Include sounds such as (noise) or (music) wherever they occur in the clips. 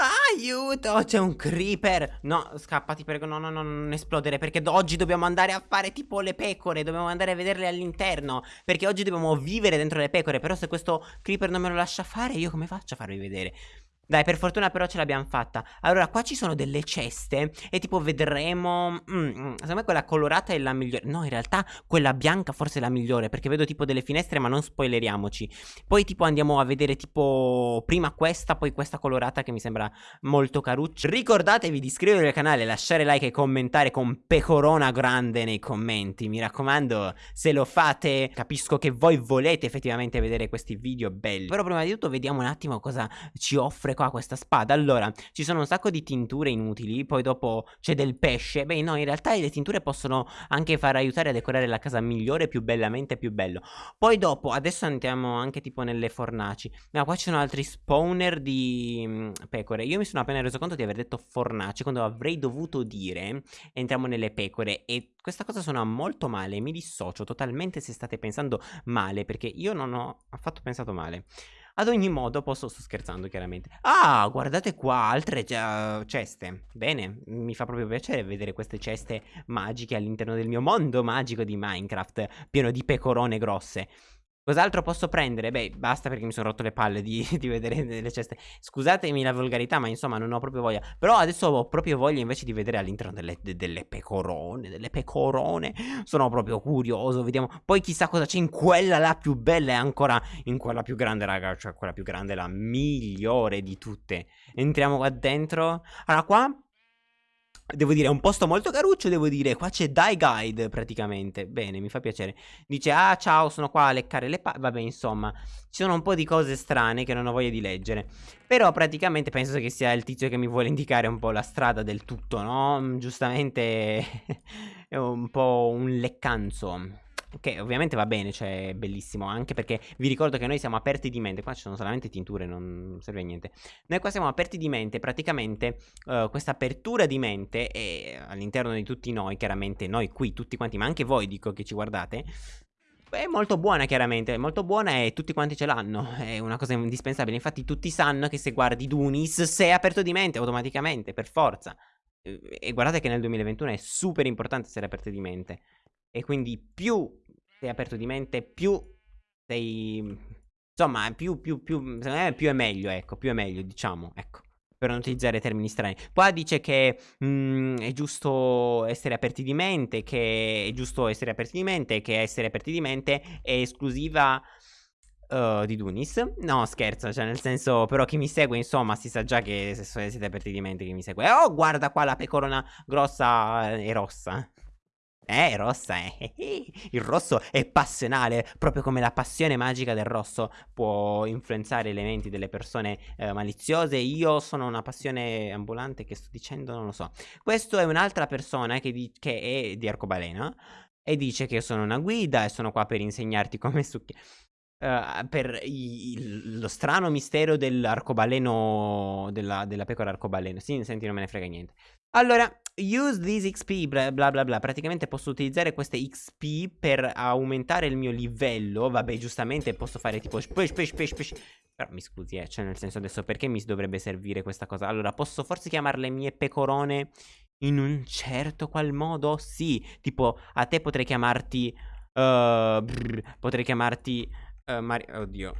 Aiuto, c'è un creeper No, scappa, ti prego, no, no, no, non esplodere Perché oggi dobbiamo andare a fare tipo le pecore Dobbiamo andare a vederle all'interno Perché oggi dobbiamo vivere dentro le pecore Però se questo creeper non me lo lascia fare Io come faccio a farvi vedere? Dai, per fortuna però ce l'abbiamo fatta. Allora, qua ci sono delle ceste e tipo vedremo... Mm, mm, secondo me quella colorata è la migliore. No, in realtà quella bianca forse è la migliore perché vedo tipo delle finestre ma non spoileriamoci. Poi tipo andiamo a vedere tipo prima questa, poi questa colorata che mi sembra molto caruccia. Ricordatevi di iscrivervi al canale, lasciare like e commentare con pecorona grande nei commenti. Mi raccomando, se lo fate capisco che voi volete effettivamente vedere questi video belli. Però prima di tutto vediamo un attimo cosa ci offre qua questa spada. Allora, ci sono un sacco di tinture inutili Poi dopo c'è del pesce. Beh no, in realtà le tinture possono anche far aiutare a decorare la casa migliore Più bellamente, più bello. Poi dopo, adesso andiamo anche tipo nelle fornaci. Ma qua ci sono altri spawner di mm, pecore. Io mi sono appena reso conto di aver detto fornaci Quando avrei dovuto dire Entriamo nelle pecore. E questa cosa suona molto male Mi dissocio totalmente se state pensando male Perché io non ho affatto pensato male ad ogni modo, posso, sto scherzando chiaramente. Ah, guardate qua, altre uh, ceste. Bene, mi fa proprio piacere vedere queste ceste magiche all'interno del mio mondo magico di Minecraft, pieno di pecorone grosse. Cos'altro posso prendere? Beh, basta perché mi sono rotto le palle di, (laughs) di, vedere le ceste. Scusatemi la volgarità, ma insomma non ho proprio voglia. Però adesso ho proprio voglia invece di vedere all'interno delle, delle, pecorone, delle pecorone. Sono proprio curioso, vediamo. Poi chissà cosa c'è in quella la più bella e ancora in quella più grande, raga. Cioè quella più grande, la migliore di tutte. Entriamo qua dentro. Allora, qua Devo dire, è un posto molto caruccio, devo dire, qua c'è Die Guide praticamente, bene, mi fa piacere. Dice, ah ciao, sono qua a leccare le palle, vabbè insomma, ci sono un po' di cose strane che non ho voglia di leggere. Però praticamente penso che sia il tizio che mi vuole indicare un po' la strada del tutto, no? Giustamente (laughs) è un po' un leccanzo. Che ovviamente va bene, cioè è bellissimo Anche perché vi ricordo che noi siamo aperti di mente Qua ci sono solamente tinture, non serve a niente Noi qua siamo aperti di mente Praticamente uh, questa apertura di mente È all'interno di tutti noi Chiaramente noi qui, tutti quanti Ma anche voi dico che ci guardate è molto buona chiaramente, è molto buona e tutti quanti ce l'hanno, (laughs) è una cosa indispensabile, infatti tutti sanno che se guardi Dunis sei aperto di mente automaticamente, per forza. E guardate che nel 2021 è super importante essere aperti di mente. E quindi più sei aperto di mente, più sei... Insomma, più, più, più, secondo me più è meglio, ecco, più è meglio, diciamo, ecco. Per non utilizzare termini strani. Qua dice che mh, mm, è giusto essere aperti di mente, che è giusto essere aperti di mente, che essere aperti di mente è esclusiva... Uh, di Dunis No scherzo Cioè nel senso Però chi mi segue insomma Si sa già che se siete aperti di mente Chi mi segue Oh guarda qua la pecorona grossa e rossa eh, rossa, eh. (laughs) Il rosso è passionale, proprio come la passione magica del rosso può influenzare le menti delle persone eh, maliziose. Io sono una passione ambulante che sto dicendo, non lo so. Questo è un'altra persona che, che, è di arcobaleno e dice che sono una guida e sono qua per insegnarti come succhiare. Uh, per i, lo strano mistero dell'arcobaleno della, della pecora arcobaleno. Sì, senti, non me ne frega niente. Allora, use this XP, bla bla bla bla. Praticamente posso utilizzare queste XP per aumentare il mio livello. Vabbè, giustamente posso fare tipo push, push, push, push. Però mi scusi, eh, cioè nel senso adesso perché mi dovrebbe servire questa cosa? Allora, posso forse chiamarle mie pecorone in un certo qual modo? Sì, tipo a te potrei chiamarti... Uh, brr, potrei chiamarti... Uh, Mari oddio.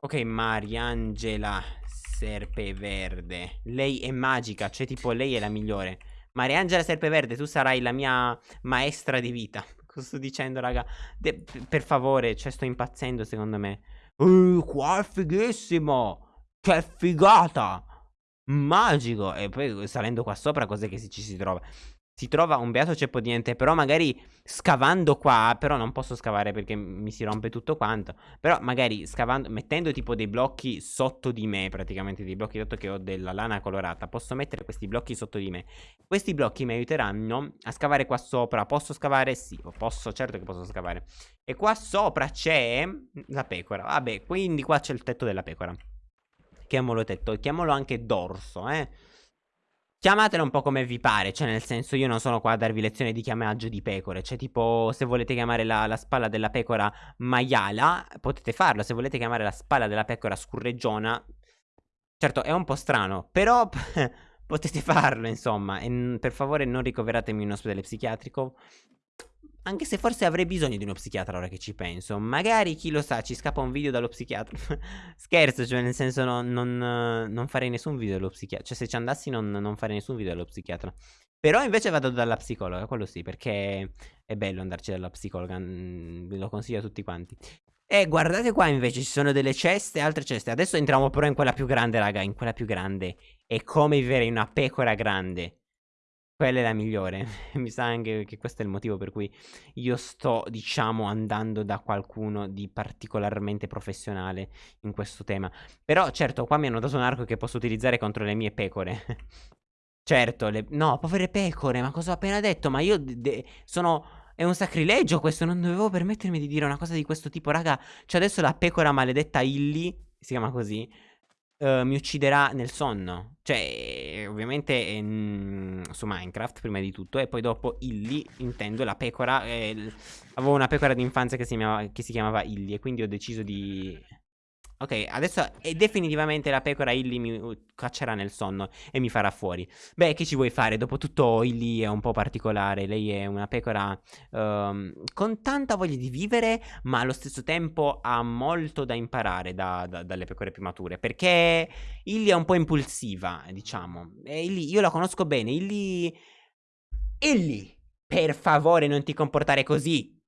Ok, Mariangela Serpeverde. Lei è magica, cioè tipo lei è la migliore. Mariangela Serpeverde, tu sarai la mia maestra di vita. Cosa (laughs) sto dicendo, raga? De per favore, cioè sto impazzendo secondo me. Uh, qua è fighissimo! Che figata! Magico! E poi salendo qua sopra, cos'è che ci si trova? Si trova un beato ceppo di niente Però magari scavando qua Però non posso scavare perché mi si rompe tutto quanto Però magari scavando Mettendo tipo dei blocchi sotto di me Praticamente dei blocchi dato che ho della lana colorata Posso mettere questi blocchi sotto di me. Questi blocchi mi aiuteranno a scavare qua sopra Posso scavare? Sì, posso, certo che posso scavare. E qua sopra c'è la pecora Vabbè, quindi qua c'è il tetto della pecora. Chiamalo tetto, chiamalo anche dorso, eh Chiamatela un po' come vi pare, cioè nel senso io non sono qua a darvi lezioni di chiamaggio di pecore, cioè tipo se volete chiamare la, la spalla della pecora maiala potete farlo, se volete chiamare la spalla della pecora scurreggiona Certo, è un po' strano, però (laughs) potete farlo, insomma. E per favore non ricoveratemi in un ospedale psichiatrico. Anche se forse avrei bisogno di uno psichiatra ora che ci penso. Magari, chi lo sa, ci scappa un video dallo psichiatra. (laughs) Scherzo, cioè nel senso no, non, non, farei nessun video dallo psichiatra. Cioè se ci andassi non, non farei nessun video dallo psichiatra. Però invece vado dalla psicologa, quello sì, perché è bello andarci dalla psicologa. Ve lo consiglio a tutti quanti. E guardate qua invece ci sono delle ceste, altre ceste. Adesso entriamo però in quella più grande, raga, in quella più grande. È come vivere in una pecora grande. Quella è la migliore. (laughs) Mi sa anche che questo è il motivo per cui io sto, diciamo, andando da qualcuno di particolarmente professionale in questo tema. Però, certo, qua mi hanno dato un arco che posso utilizzare contro le mie pecore. (laughs) certo, le... no, povere pecore, ma cosa ho appena detto? Ma io sono è un sacrilegio questo, non dovevo permettermi di dire una cosa di questo tipo, raga. Cioè adesso la pecora maledetta Illy, si chiama così, uh, mi ucciderà nel sonno. Cioè, ovviamente in, su Minecraft prima di tutto, e poi dopo Illy, intendo la pecora. Eh, avevo una pecora d'infanzia che, che si chiamava Illy e quindi ho deciso di Ok, adesso definitivamente la pecora Illy mi caccerà nel sonno e mi farà fuori. Beh, che ci vuoi fare? Dopotutto Illy è un po' particolare, lei è una pecora um, con tanta voglia di vivere, ma allo stesso tempo ha molto da imparare da, da, dalle pecore più mature, perché Illy è un po' impulsiva, diciamo. E Illy, io la conosco bene, Illy... Illy, per favore non ti comportare così.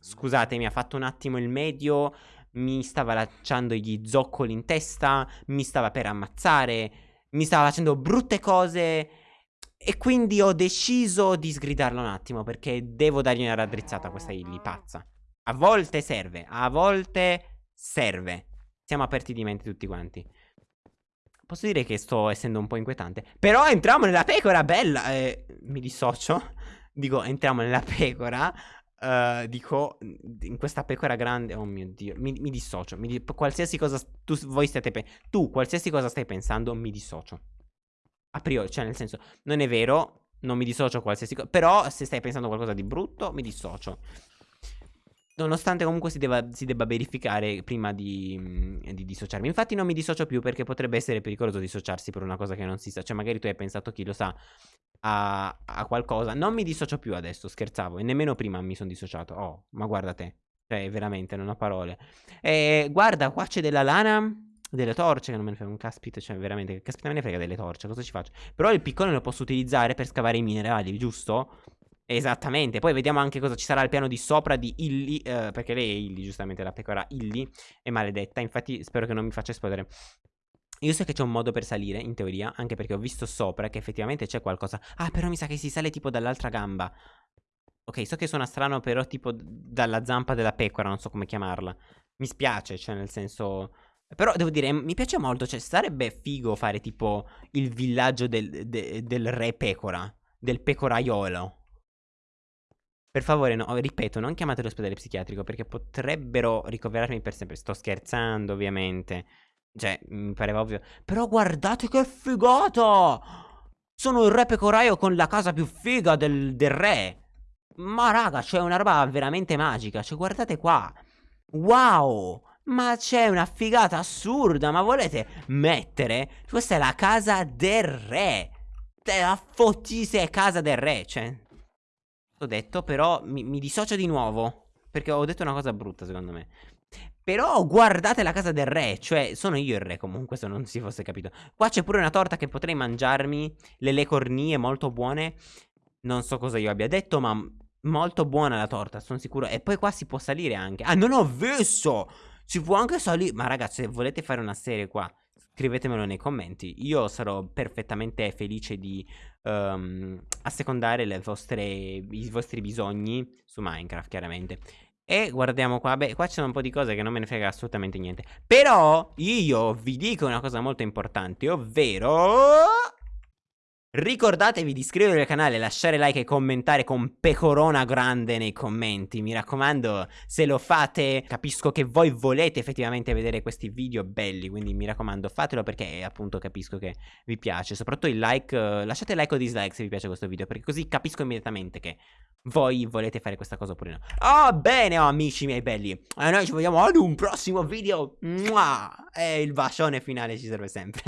Scusate, mi ha fatto un attimo il medio mi stava lanciando gli zoccoli in testa, mi stava per ammazzare, mi stava facendo brutte cose e quindi ho deciso di sgridarlo un attimo perché devo dargli una raddrizzata a questa Illy pazza. A volte serve, a volte serve. Siamo aperti di mente tutti quanti. Posso dire che sto essendo un po' inquietante. Però entriamo nella pecora, bella! Eh, mi dissocio. (laughs) Dico, entriamo nella pecora. Uh, dico, in questa pecora grande, oh mio dio, mi, mi dissocio. Mi, qualsiasi cosa tu, voi stiate pensando, tu, qualsiasi cosa stai pensando, mi dissocio. A priori, cioè, nel senso, non è vero, non mi dissocio qualsiasi cosa. Però, se stai pensando qualcosa di brutto, mi dissocio. Nonostante comunque si debba, si debba verificare prima di, di, dissociarmi. Infatti non mi dissocio più perché potrebbe essere pericoloso dissociarsi per una cosa che non si sa. Cioè magari tu hai pensato, chi lo sa, a, a qualcosa. Non mi dissocio più adesso, scherzavo. E nemmeno prima mi sono dissociato. Oh, ma guarda te. Cioè, veramente, non ho parole. E guarda, qua c'è della lana delle torce che non me ne frega un caspita, cioè veramente che caspita me ne frega delle torce, cosa ci faccio? Però il piccone lo posso utilizzare per scavare i minerali, giusto? Esattamente, poi vediamo anche cosa ci sarà al piano di sopra di Illy, eh, perché lei è Illy, giustamente, la pecora Illy, è maledetta, infatti spero che non mi faccia esplodere. Io so che c'è un modo per salire, in teoria, anche perché ho visto sopra che effettivamente c'è qualcosa. Ah, però mi sa che si sale tipo dall'altra gamba. Ok, so che suona strano, però tipo dalla zampa della pecora, non so come chiamarla. Mi spiace, cioè nel senso... Però devo dire, mi piace molto, cioè sarebbe figo fare tipo il villaggio del, de, del re pecora, del pecoraiolo. Per favore, no, ripeto, non chiamate l'ospedale psichiatrico perché potrebbero ricoverarmi per sempre. Sto scherzando, ovviamente. Cioè, mi pareva ovvio. Però guardate che figata! Sono il re pecoraio con la casa più figa del, del re. Ma raga, c'è una roba veramente magica. Cioè, guardate qua. Wow! Ma c'è una figata assurda. Ma volete mettere? Questa è la casa del re. La fottise casa del re. Cioè, L'ho detto, però mi, mi dissocio di nuovo. Perché ho detto una cosa brutta, secondo me. Però guardate la casa del re, cioè sono io il re comunque se non si fosse capito. Qua c'è pure una torta che potrei mangiarmi, le lecornie molto buone. Non so cosa io abbia detto, ma molto buona la torta, sono sicuro. E poi qua si può salire anche. Ah, non ho visto! Si può anche salire. Ma ragazzi, se volete fare una serie qua, scrivetemelo nei commenti. Io sarò perfettamente felice di um, assecondare vostre, i vostri bisogni su Minecraft, chiaramente. E guardiamo qua, beh, qua sono un po' di cose che non me ne frega assolutamente niente. Però io vi dico una cosa molto importante, ovvero... Ricordatevi di iscrivervi al canale, lasciare like e commentare con pecorona grande nei commenti. Mi raccomando, se lo fate, capisco che voi volete effettivamente vedere questi video belli. Quindi mi raccomando, fatelo perché appunto capisco che vi piace. Soprattutto il like, uh, lasciate like o dislike se vi piace questo video, perché così capisco immediatamente che voi volete fare questa cosa oppure no. Oh, bene, oh, amici miei belli. E noi ci vediamo ad un prossimo video. Mua! E il bacione finale ci serve sempre.